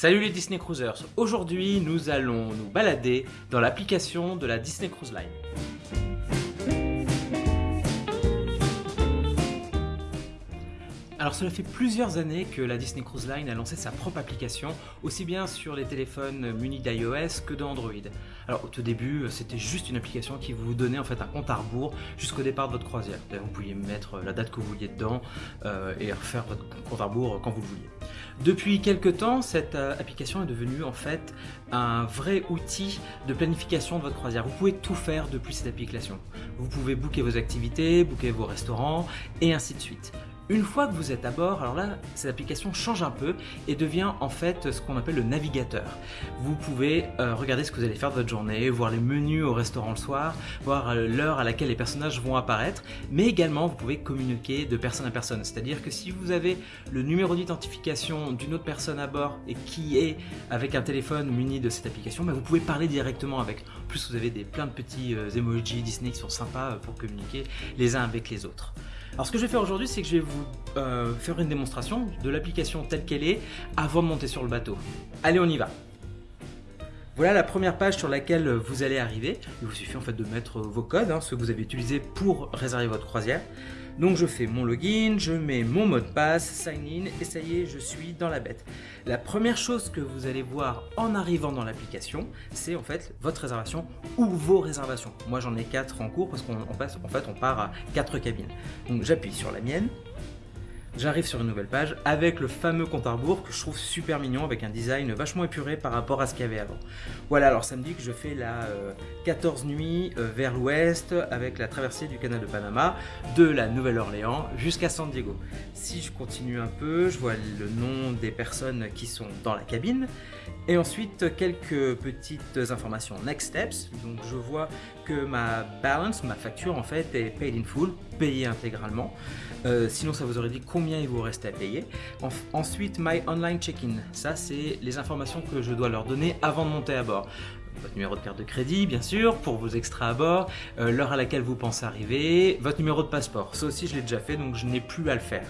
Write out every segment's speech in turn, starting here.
Salut les Disney Cruisers, aujourd'hui nous allons nous balader dans l'application de la Disney Cruise Line. Alors cela fait plusieurs années que la Disney Cruise Line a lancé sa propre application, aussi bien sur les téléphones munis d'iOS que d'Android. Alors au tout début, c'était juste une application qui vous donnait en fait un compte à rebours jusqu'au départ de votre croisière. Vous pouviez mettre la date que vous vouliez dedans euh, et refaire votre compte à rebours quand vous le vouliez. Depuis quelques temps, cette euh, application est devenue en fait un vrai outil de planification de votre croisière. Vous pouvez tout faire depuis cette application. Vous pouvez booker vos activités, booker vos restaurants et ainsi de suite. Une fois que vous êtes à bord, alors là, cette application change un peu et devient en fait ce qu'on appelle le navigateur. Vous pouvez euh, regarder ce que vous allez faire de votre journée, voir les menus au restaurant le soir, voir euh, l'heure à laquelle les personnages vont apparaître, mais également vous pouvez communiquer de personne à personne. C'est-à-dire que si vous avez le numéro d'identification d'une autre personne à bord et qui est avec un téléphone muni de cette application, bah, vous pouvez parler directement avec. En plus, vous avez des, plein de petits euh, emojis Disney qui sont sympas pour communiquer les uns avec les autres. Alors ce que je vais faire aujourd'hui, c'est que je vais vous euh, faire une démonstration de l'application telle qu'elle est avant de monter sur le bateau. Allez, on y va voilà la première page sur laquelle vous allez arriver. Il vous suffit en fait de mettre vos codes, hein, ceux que vous avez utilisés pour réserver votre croisière. Donc je fais mon login, je mets mon mot de passe, sign in et ça y est, je suis dans la bête. La première chose que vous allez voir en arrivant dans l'application, c'est en fait votre réservation ou vos réservations. Moi j'en ai 4 en cours parce qu'en fait on part à 4 cabines. Donc j'appuie sur la mienne, j'arrive sur une nouvelle page avec le fameux compte à rebours que je trouve super mignon avec un design vachement épuré par rapport à ce qu'il y avait avant. Voilà, alors ça me dit que je fais la 14 euh, nuits euh, vers l'ouest avec la traversée du canal de Panama de la Nouvelle-Orléans jusqu'à San Diego. Si je continue un peu, je vois le nom des personnes qui sont dans la cabine et ensuite quelques petites informations next steps. Donc je vois que ma balance, ma facture en fait est paid in full, payée intégralement. Euh, sinon, ça vous aurait dit combien il vous reste à payer. ensuite, My Online Check-in. Ça, c'est les informations que je dois leur donner avant de monter à bord votre numéro de carte de crédit, bien sûr, pour vos extras à bord, euh, l'heure à laquelle vous pensez arriver, votre numéro de passeport. Ça aussi, je l'ai déjà fait, donc je n'ai plus à le faire.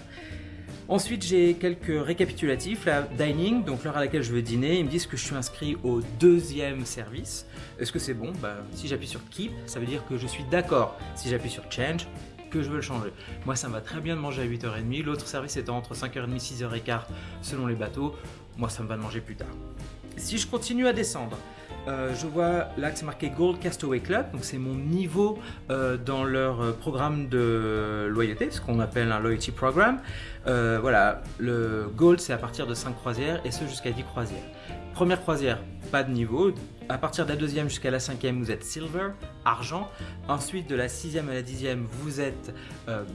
Ensuite, j'ai quelques récapitulatifs. La dining, donc l'heure à laquelle je veux dîner, ils me disent que je suis inscrit au deuxième service. Est-ce que c'est bon? Bah, Si j'appuie sur Keep, ça veut dire que je suis d'accord. Si j'appuie sur Change, que je veux le changer. Moi, ça me va très bien de manger à 8h30. L'autre service étant entre 5h30 et 6h15 selon les bateaux. Moi, ça me va de manger plus tard. Si je continue à descendre, euh, je vois là que c'est marqué Gold Castaway Club, donc c'est mon niveau euh, dans leur euh, programme de loyauté, ce qu'on appelle un loyalty program. voilà, le Gold c'est à partir de 5 croisières et ce jusqu'à 10 croisières. Première croisière, pas de niveau. À partir de la deuxième jusqu'à la cinquième, vous êtes silver, argent. Ensuite, de la sixième à la dixième, vous êtes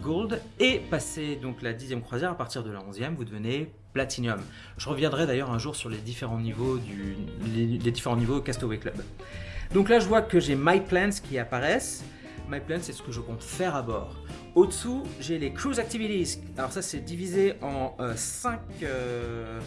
gold. Et passé donc la dixième croisière, à partir de la onzième, vous devenez Platinum. Je reviendrai d'ailleurs un jour sur les différents niveaux du les, différents niveaux Castaway Club. Donc là, je vois que j'ai My Plans qui apparaissent. My Plans, c'est ce que je compte faire à bord. Au-dessous, j'ai les Cruise Activities. Alors ça, c'est divisé en 5 euh, euh,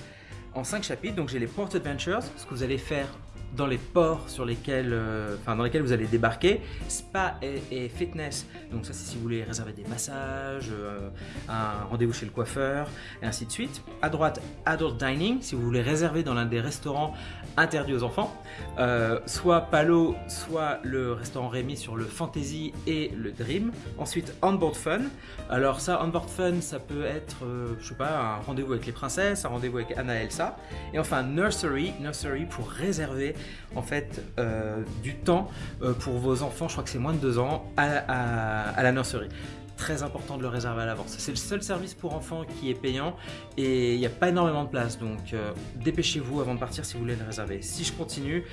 en cinq chapitres. Donc j'ai les Port Adventures, ce que vous allez faire dans les ports sur lesquels, euh, dans lesquels vous allez débarquer, spa et, fitness. Donc ça c'est si vous voulez réserver des massages, euh, un rendez-vous chez le coiffeur et ainsi de suite. À droite, adult dining, si vous voulez réserver dans l'un des restaurants interdits aux enfants, euh, soit Palo, soit le restaurant Rémi sur le fantasy et le dream. Ensuite onboard fun. Alors ça onboard fun, ça peut être, je sais pas, un rendez-vous avec les princesses, un rendez-vous avec Anna Elsa. Et enfin nursery, nursery pour réserver en fait euh, du temps euh, pour vos enfants, je crois que c'est moins de 2 ans, à, la nurserie très important de le réserver à l'avance. C'est le seul service pour enfants qui est payant et il n'y a pas énormément de place, donc euh, dépêchez-vous avant de partir si vous voulez le réserver. Si je continue,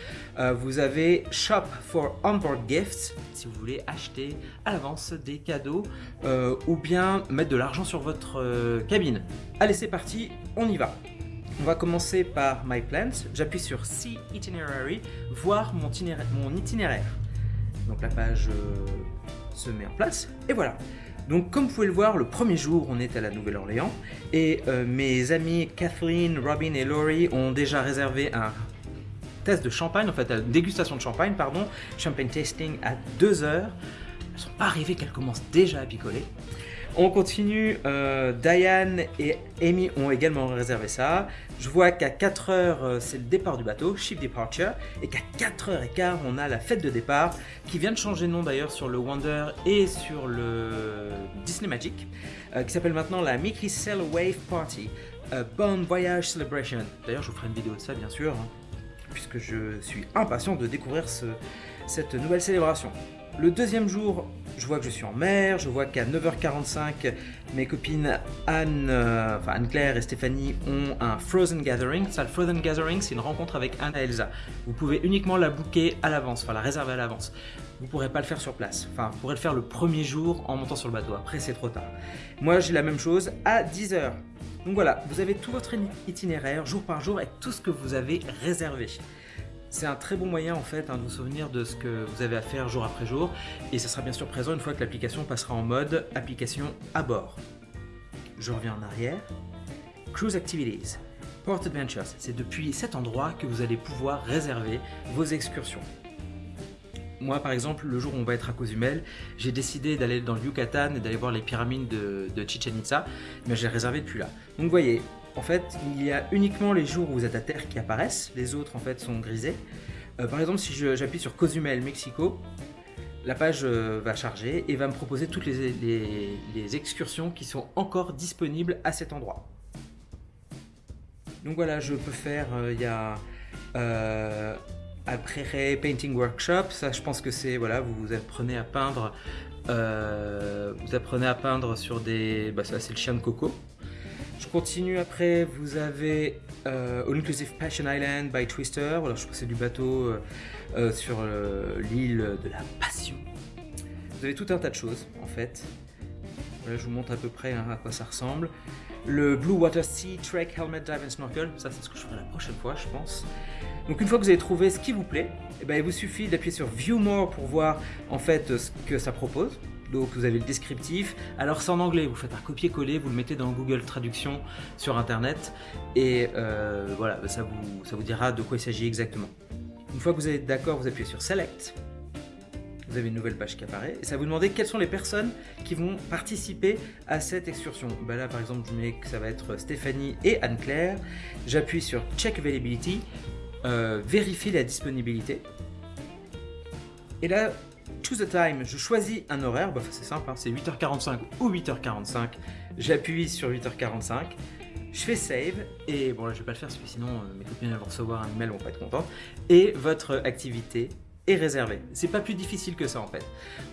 vous avez Shop for Onboard Gifts, si vous voulez acheter à l'avance des cadeaux ou bien mettre de l'argent sur votre cabine. Allez, c'est parti, on y va on va commencer par My Plans. J'appuie sur See Itinerary, voir mon itinéraire. Donc la page euh, se met en place et voilà. Donc comme vous pouvez le voir, le premier jour, on est à la Nouvelle-Orléans et euh, mes amis Kathleen, Robin et Laurie ont déjà réservé un test de champagne, en fait, une dégustation de champagne, pardon, champagne tasting à 2 heures. Elles sont pas arrivées qu'elles commencent déjà à picoler. On continue, euh, Diane et Amy ont également réservé ça. Je vois qu'à 4h, euh, c'est le départ du bateau, ship departure, et qu'à 4h15, on a la fête de départ, qui vient de changer de nom d'ailleurs sur le Wonder et sur le Disney Magic, euh, qui s'appelle maintenant la Mickey Sail Wave Party. Bon Voyage Celebration. D'ailleurs, je vous ferai une vidéo de ça, bien sûr, hein, puisque je suis impatient de découvrir ce, cette nouvelle célébration. Le deuxième jour, je vois que je suis en mer, je vois qu'à 9h45, mes copines Anne, euh, enfin Anne-Claire et Stéphanie ont un Frozen Gathering. Ça, le Frozen Gathering, c'est une rencontre avec Anne et Elsa. Vous pouvez uniquement la booker à l'avance, enfin la réserver à l'avance. Vous ne pourrez pas le faire sur place. Enfin, vous pourrez le faire le premier jour en montant sur le bateau. Après, c'est trop tard. Moi, j'ai la même chose à 10h. Donc voilà, vous avez tout votre itinéraire, jour par jour, avec tout ce que vous avez réservé. C'est un très bon moyen en fait hein, de vous souvenir de ce que vous avez à faire jour après jour et ça sera bien sûr présent une fois que l'application passera en mode application à bord. Je reviens en arrière. Cruise Activities. Port Adventures, c'est depuis cet endroit que vous allez pouvoir réserver vos excursions. Moi, par exemple, le jour où on va être à Cozumel, j'ai décidé d'aller dans le Yucatan et d'aller voir les pyramides de, de Chichen Itza, mais j'ai réservé depuis là. Donc, vous voyez, en fait, il y a uniquement les jours où vous êtes à terre qui apparaissent, les autres en fait sont grisés. Euh, par exemple, si j'appuie sur Cozumel, Mexico, la page euh, va charger et va me proposer toutes les, excursions qui sont encore disponibles à cet endroit. Donc voilà, je peux faire, euh, il y a après Painting Workshop, ça je pense que c'est, voilà, vous apprenez à peindre, vous apprenez à peindre sur des, bah ça c'est le chien de coco, je continue après, vous avez euh, All Inclusive Passion Island by Twister. Voilà, je c'est du bateau euh, euh, sur l'île de la passion. Vous avez tout un tas de choses en fait. Voilà, je vous montre à peu près hein, à quoi ça ressemble. Le Blue Water Sea Trek Helmet Dive and Snorkel, ça c'est ce que je ferai la prochaine fois je pense. Donc une fois que vous avez trouvé ce qui vous plaît, eh ben, il vous suffit d'appuyer sur View More pour voir en fait ce que ça propose. Donc vous avez le descriptif. Alors c'est en anglais, vous faites un copier-coller, vous le mettez dans Google Traduction sur Internet et euh, voilà, ça vous, ça vous dira de quoi il s'agit exactement. Une fois que vous êtes d'accord, vous appuyez sur Select. Vous avez une nouvelle page qui apparaît et ça vous demande quelles sont les personnes qui vont participer à cette excursion. Ben là par exemple je mets que ça va être Stéphanie et Anne-Claire. J'appuie sur Check Availability, euh, vérifie la disponibilité. Et là, Choose a time, je choisis un horaire, bah, c'est simple, hein, c'est 8h45 ou 8h45. J'appuie sur 8h45, je fais save, et bon là je vais pas le faire parce que sinon euh, mes copines vont recevoir un email, vont pas être contentes, et votre activité est réservée. C'est pas plus difficile que ça en fait.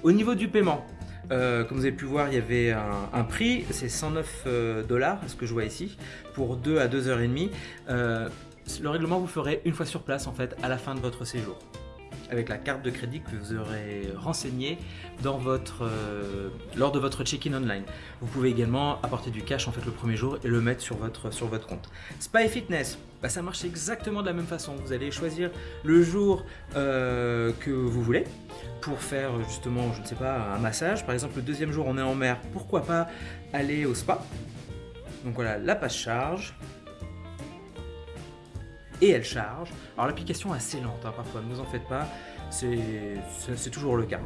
Au niveau du paiement, euh, comme vous avez pu voir, il y avait un, prix, c'est 109 euh, dollars, ce que je vois ici, pour 2 à 2h30. le règlement vous ferez une fois sur place en fait, à la fin de votre séjour avec la carte de crédit que vous aurez renseignée euh, lors de votre check-in online. Vous pouvez également apporter du cash en fait le premier jour et le mettre sur votre, sur votre compte. Spa et Fitness, bah, ça marche exactement de la même façon. Vous allez choisir le jour euh, que vous voulez pour faire justement, je ne sais pas, un massage. Par exemple, le deuxième jour, on est en mer, pourquoi pas aller au spa? Donc voilà, la passe charge et elle charge. Alors l'application est assez lente hein, parfois, ne vous en faites pas, c'est toujours le cas.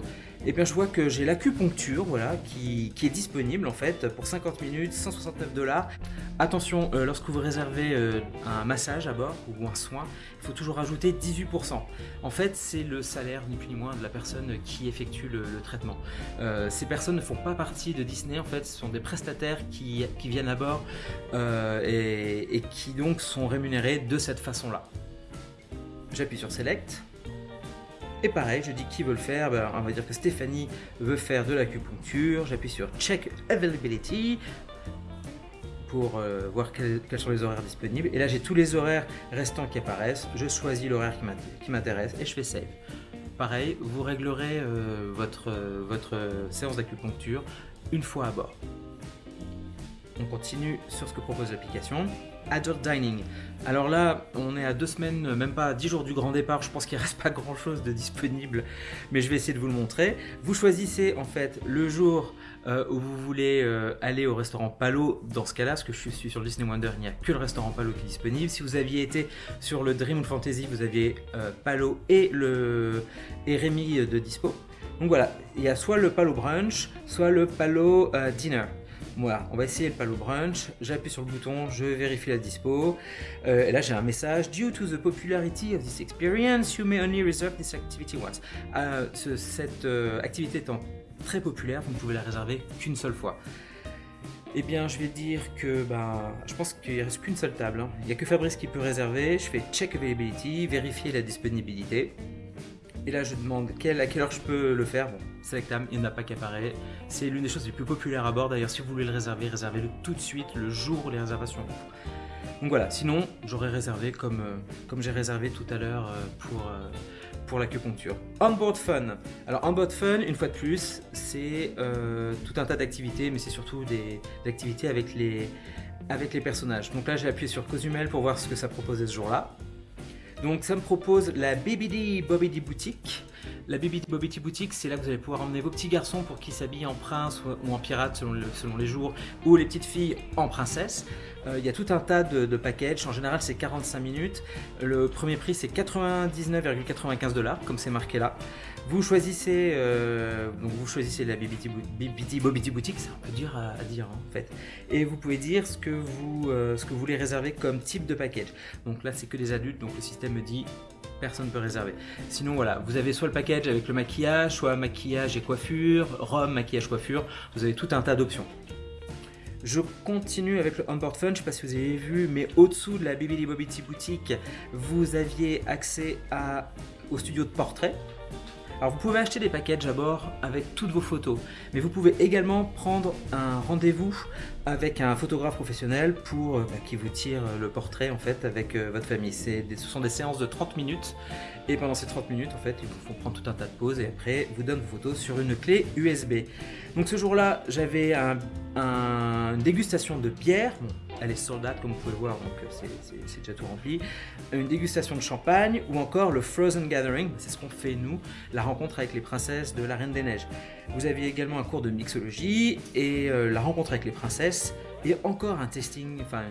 Et bien je vois que j'ai l'acupuncture voilà, qui, est disponible en fait pour 50 minutes, 169 dollars. Attention, euh, lorsque vous réservez euh, un massage à bord ou un soin, il faut toujours ajouter 18%. En fait, c'est le salaire ni plus ni moins de la personne qui effectue le, traitement. Euh, ces personnes ne font pas partie de Disney, en fait, ce sont des prestataires qui, viennent à bord et, et qui donc sont rémunérés de cette façon-là. J'appuie sur Select. Et pareil, je dis qui veut le faire, ben, on va dire que Stéphanie veut faire de l'acupuncture, j'appuie sur Check Availability pour euh, voir quels, sont les horaires disponibles. Et là j'ai tous les horaires restants qui apparaissent, je choisis l'horaire qui m'intéresse et je fais Save. Pareil, vous réglerez euh, votre, votre séance d'acupuncture une fois à bord. On continue sur ce que propose l'application. Adult Dining. Alors là, on est à deux semaines, même pas à 10 jours du grand départ, je pense qu'il reste pas grand chose de disponible, mais je vais essayer de vous le montrer. Vous choisissez en fait le jour euh, où vous voulez euh, aller au restaurant Palo, dans ce cas-là, parce que je suis sur Disney Wonder, il n'y a que le restaurant Palo qui est disponible. Si vous aviez été sur le Dream Fantasy, vous aviez euh, Palo et, le, et Rémi de dispo. Donc voilà, il y a soit le Palo Brunch, soit le Palo Dinner. Voilà, on va essayer le palo brunch. J'appuie sur le bouton, je vérifie la dispo. Euh, et là, j'ai un message. Due to the popularity of this experience, you may only reserve this activity once. Ce- cette euh, activité étant très populaire, vous ne pouvez la réserver qu'une seule fois. Eh bien, je vais dire que ben, je pense qu'il ne reste qu'une seule table. hein. Il n'y a que Fabrice qui peut réserver. Je fais check availability, vérifier la disponibilité. Et là, je demande à quelle heure je peux le faire? Bon, Select Time, il n'y en a pas qui apparaît. C'est l'une des choses les plus populaires à bord. D'ailleurs, si vous voulez le réserver, réservez-le tout de suite, le jour où les réservations ouvrent. Donc voilà, sinon, j'aurais réservé comme, euh, comme j'ai réservé tout à l'heure euh, pour, euh, pour l'acupuncture. Onboard Fun. Alors, Onboard Fun, une fois de plus, c'est euh, tout un tas d'activités, mais c'est surtout des, des activités avec les, avec les personnages. Donc là, j'ai appuyé sur Cozumel pour voir ce que ça proposait ce jour-là. Donc ça me propose la BBD Bobby Boutique. La BBD Bobby Boutique, c'est là que vous allez pouvoir emmener vos petits garçons pour qu'ils s'habillent en prince ou- en pirate selon, le- selon les jours, ou les petites filles en princesse. Euh, Il y a tout un tas de, packages. En général, c'est 45 minutes. Le premier prix, c'est 99,95 dollars, comme c'est marqué là. Vous choisissez, euh, la Bou- BBT Bobby Boutique, c'est un peu dur à, à dire hein, en fait. Et vous pouvez dire ce que vous, euh, ce que vous voulez réserver comme type de package. Donc là, c'est que des adultes, donc le système me dit personne ne peut réserver. Sinon, voilà, vous avez soit le package avec le maquillage, soit maquillage et coiffure, rhum, maquillage, coiffure. Vous avez tout un tas d'options. Je continue avec le Onboard Fun, je ne sais pas si vous avez vu, mais au-dessous de la Bibili Bobity Boutique, vous aviez accès au studio de portrait. Alors vous pouvez acheter des packages à bord avec toutes vos photos, mais vous pouvez également prendre un rendez-vous avec un photographe professionnel pour euh, bah, qui vous tire le portrait en fait avec euh, votre famille. Ce sont des séances de 30 minutes et pendant ces 30 minutes en fait ils vous font prendre tout un tas de pauses et après vous donnent vos photos sur une clé USB. Donc ce jour-là j'avais un- un- une dégustation de bière. Elle est sold comme vous pouvez le voir donc euh, c'est- déjà tout rempli. Une dégustation de champagne ou encore le Frozen Gathering, c'est ce qu'on fait nous, la rencontre avec les princesses de la Reine des Neiges. Vous aviez également un cours de mixologie et euh, la rencontre avec les princesses et encore un testing, enfin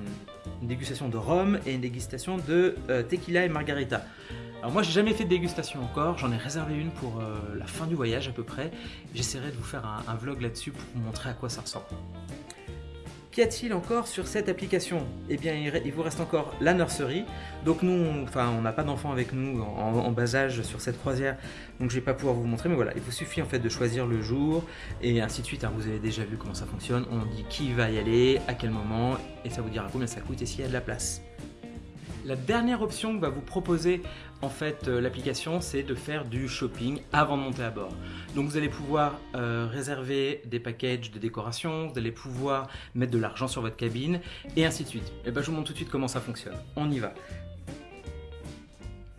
une, dégustation de rhum et une dégustation de euh, tequila et margarita. Alors moi j'ai jamais fait de dégustation encore, j'en ai réservé une pour la fin du voyage à peu près. J'essaierai de vous faire un, un vlog là-dessus pour vous montrer à quoi ça ressemble. Qu'y a-t-il encore sur cette application? Eh bien, il vous reste encore la nursery. Donc nous, on- enfin, on n'a pas d'enfants avec nous en, en bas âge sur cette croisière, donc je vais pas pouvoir vous montrer. Mais voilà, il vous suffit en fait de choisir le jour et ainsi de suite. hein. vous avez déjà vu comment ça fonctionne. On dit qui va y aller, à quel moment, et ça vous dira combien ça coûte et s'il y a de la place. La dernière option que va vous proposer en fait euh, l'application, c'est de faire du shopping avant de monter à bord. Donc vous allez pouvoir euh, réserver des packages de décoration, vous allez pouvoir mettre de l'argent sur votre cabine et ainsi de suite. Et ben je vous montre tout de suite comment ça fonctionne. On y va.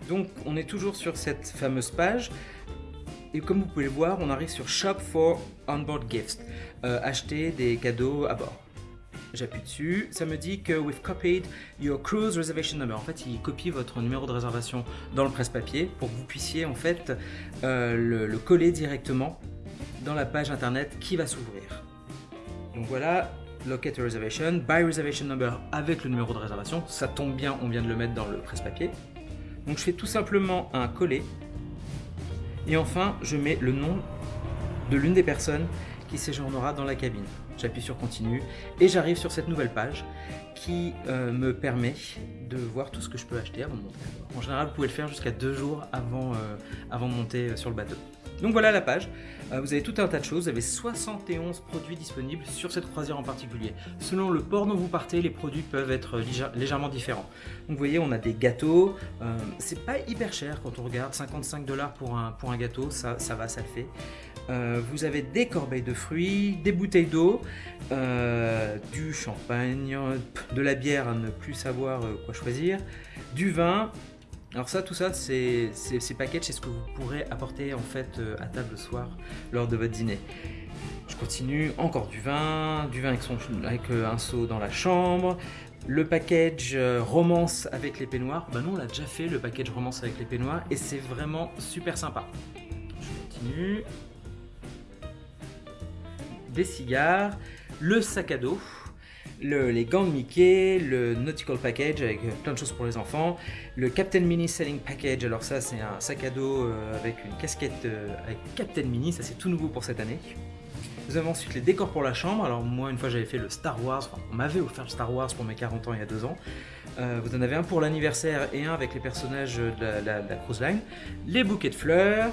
Donc on est toujours sur cette fameuse page. Et comme vous pouvez le voir, on arrive sur Shop for Onboard Gifts. Euh, acheter des cadeaux à bord. J'appuie dessus, ça me dit que we've copied your cruise reservation number. En fait, il copie votre numéro de réservation dans le presse-papier pour que vous puissiez en fait euh, le, le coller directement dans la page internet qui va s'ouvrir. Donc voilà, locate a reservation, buy reservation number avec le numéro de réservation. Ça tombe bien, on vient de le mettre dans le presse-papier. Donc je fais tout simplement un coller. Et enfin, je mets le nom de l'une des personnes qui séjournera dans la cabine. J'appuie sur continue et j'arrive sur cette nouvelle page qui euh, me permet de voir tout ce que je peux acheter avant de monter. En général, vous pouvez le faire jusqu'à deux jours avant, euh, avant de monter euh, sur le bateau. Donc voilà la page. Euh, vous avez tout un tas de choses. Vous avez 71 produits disponibles sur cette croisière en particulier. Selon le port dont vous partez, les produits peuvent être légère- légèrement différents. Donc vous voyez, on a des gâteaux. Euh, c'est pas hyper cher quand on regarde. 55 dollars pour un, pour gâteau, ça, va, ça le fait. Euh, vous avez des corbeilles de fruits, des bouteilles d'eau, du champagne, de la bière à ne plus savoir quoi choisir, du vin. Alors ça, tout ça, c'est ces packages, c'est ce que vous pourrez apporter en fait euh, à table le soir lors de votre dîner. Je continue, encore du vin, du vin avec, euh, un seau dans la chambre. Le package euh, romance avec les peignoirs, bah non, on l'a déjà fait le package romance avec les peignoirs et c'est vraiment super sympa. Je continue. Des cigares, le sac à dos, le- les gants de Mickey, le Nautical Package avec euh, plein de choses pour les enfants, le Captain Mini Selling Package, alors ça c'est un sac à dos euh, avec une casquette euh, avec Captain Mini, ça c'est tout nouveau pour cette année. Vous avez ensuite les décors pour la chambre. Alors moi, une fois, j'avais fait le Star Wars. On m'avait offert le Star Wars pour mes 40 ans il y a deux ans. Vous en avez un pour l'anniversaire et un avec les personnages de la, cruise line. Les bouquets de fleurs.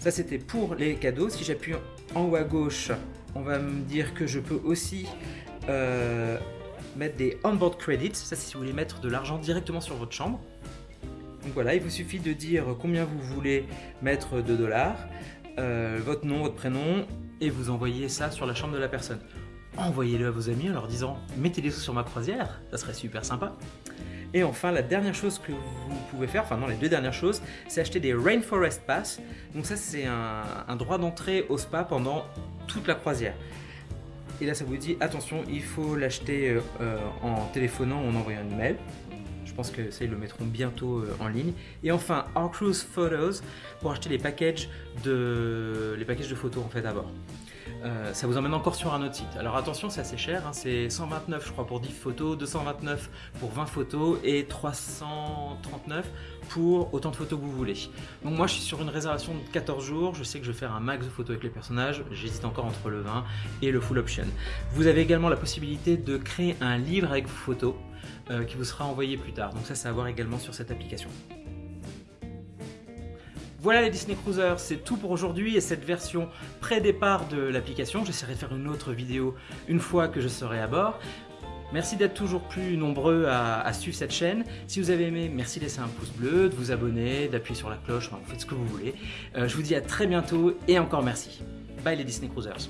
Ça, c'était pour les cadeaux. Si j'appuie en haut à gauche, on va me dire que je peux aussi euh, mettre des onboard credits. Ça, c'est si vous voulez mettre de l'argent directement sur votre chambre. Donc voilà, il vous suffit de dire combien vous voulez mettre de dollars, euh, votre nom, votre prénom, et vous envoyez ça sur la chambre de la personne. Envoyez-le à vos amis en leur disant « mettez-les sur ma croisière », ça serait super sympa. Et enfin, la dernière chose que vous pouvez faire, enfin non, les deux dernières choses, c'est acheter des Rainforest Pass. Donc ça, c'est un, droit d'entrée au spa pendant toute la croisière. Et là, ça vous dit, attention, il faut l'acheter euh, euh, en téléphonant ou en envoyant un email. Je pense que ça, ils le mettront bientôt euh, en ligne. Et enfin, Our Cruise Photos pour acheter les packages de, les packages de photos en fait à bord. Euh, ça vous emmène encore sur un autre site. Alors attention, c'est assez cher, hein. c'est 129 je crois pour 10 photos, 229 pour 20 photos et 339 pour autant de photos que vous voulez. Donc moi je suis sur une réservation de 14 jours, je sais que je vais faire un max de photos avec les personnages, j'hésite encore entre le 20 et le full option. Vous avez également la possibilité de créer un livre avec vos photos. Euh, qui vous sera envoyé plus tard. Donc ça, c'est à voir également sur cette application. Voilà les Disney Cruisers, c'est tout pour aujourd'hui et cette version pré-départ de l'application. J'essaierai de faire une autre vidéo une fois que je serai à bord. Merci d'être toujours plus nombreux à, suivre cette chaîne. Si vous avez aimé, merci de laisser un pouce bleu, de vous abonner, d'appuyer sur la cloche, enfin, vous faites ce que vous voulez. Euh, je vous dis à très bientôt et encore merci. Bye les Disney Cruisers.